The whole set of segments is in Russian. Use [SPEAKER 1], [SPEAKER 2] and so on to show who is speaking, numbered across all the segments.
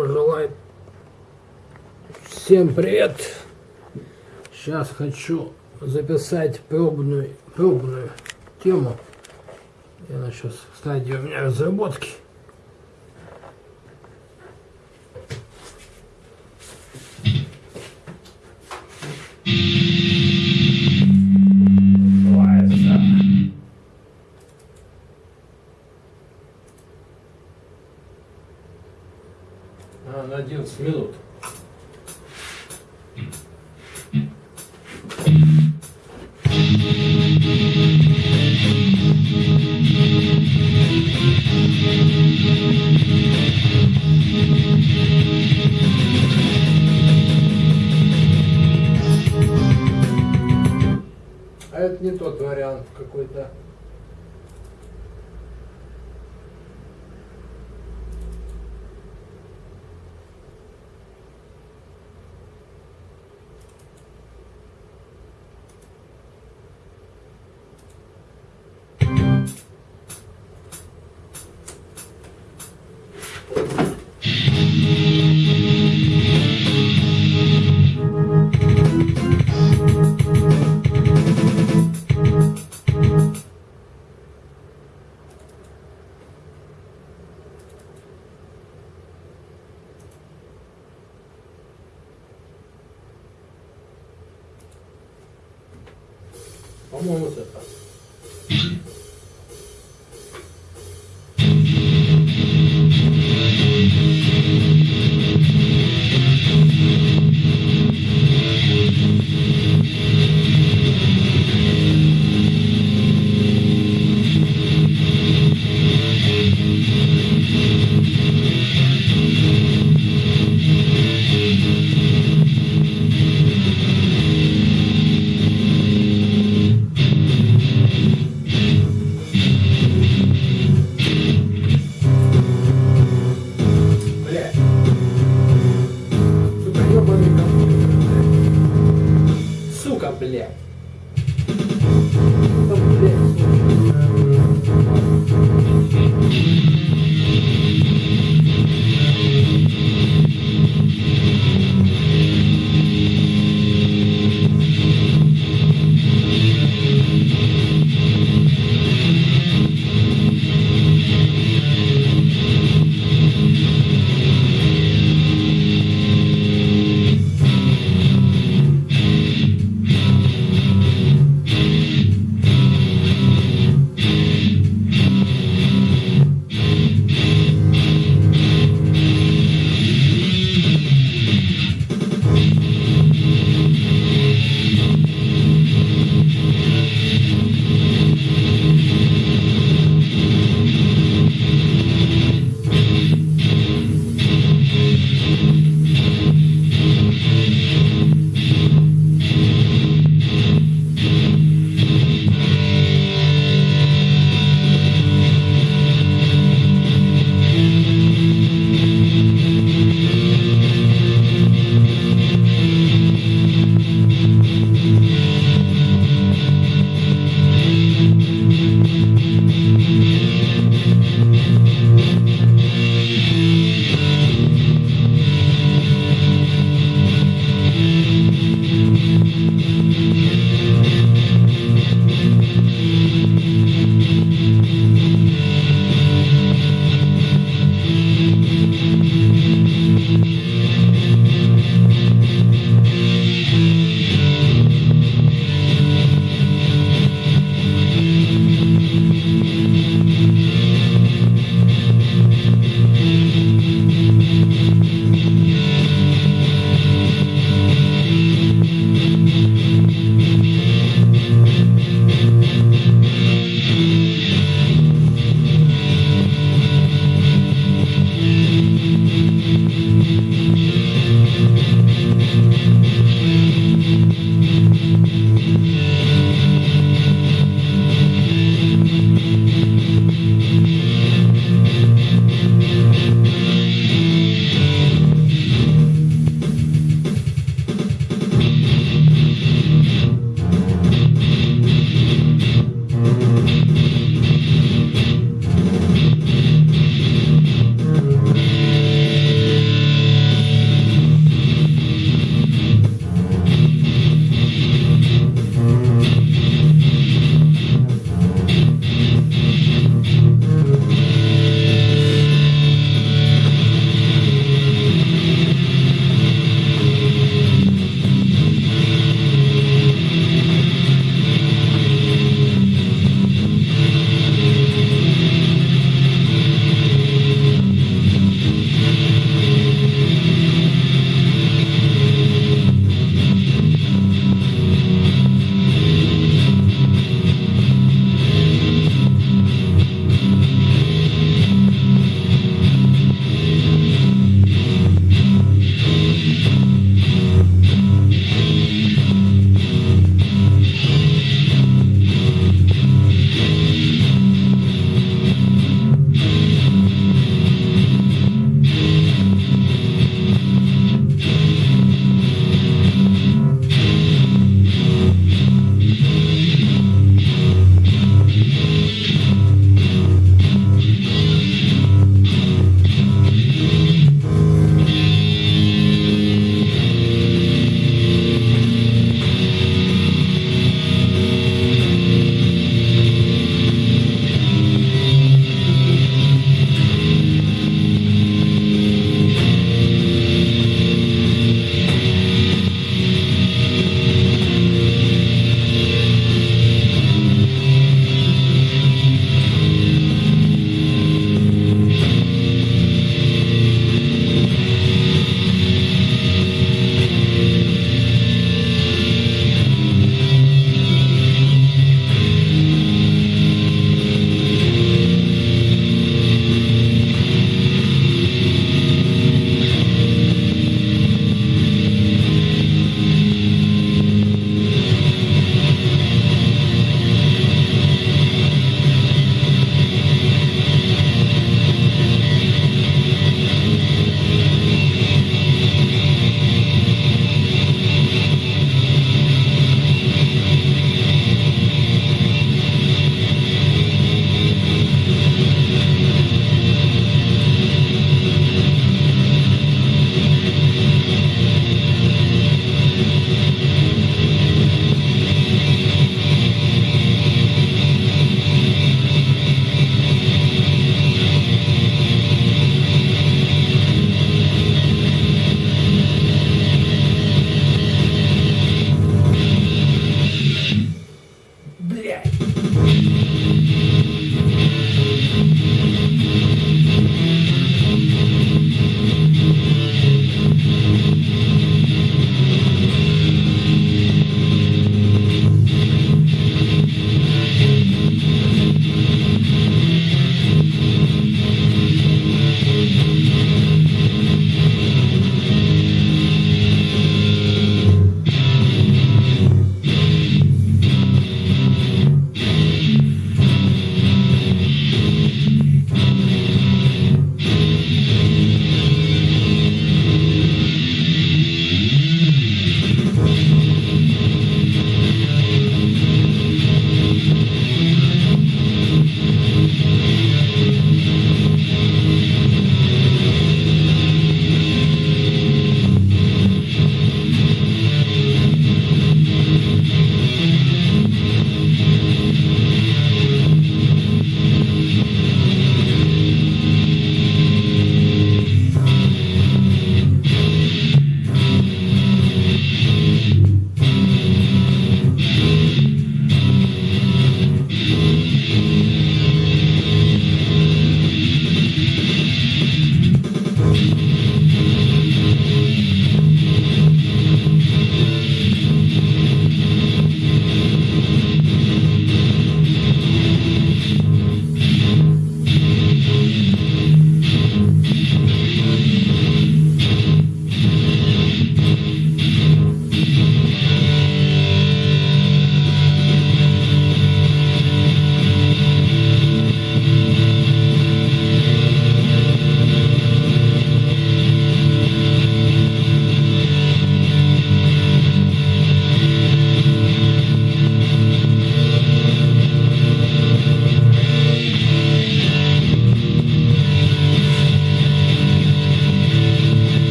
[SPEAKER 1] Желаю всем привет! Сейчас хочу записать пробную, пробную тему. Я сейчас в у меня разработки. А, на 11 минут. А это не тот вариант какой-то.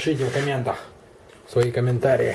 [SPEAKER 1] Пишите в комментах свои комментарии.